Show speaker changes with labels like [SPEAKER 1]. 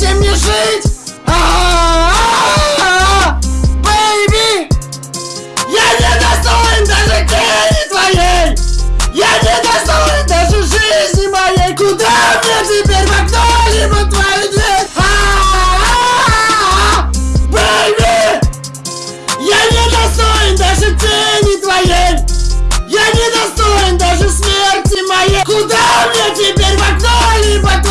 [SPEAKER 1] дайте мне жить! Бэйби! Я не достоин даже тени твоей! Я не достоин даже жизни моей! Куда мне теперь в окно-либо твою дверь? Бэйби! Я не достоин даже тени твоей! Я не достоин даже смерти моей! Куда мне теперь в окно-либо твоей?